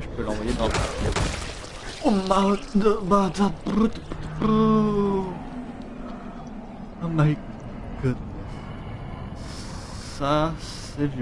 Je peux l'envoyer dans... Oh my... Oh my goodness. Ça,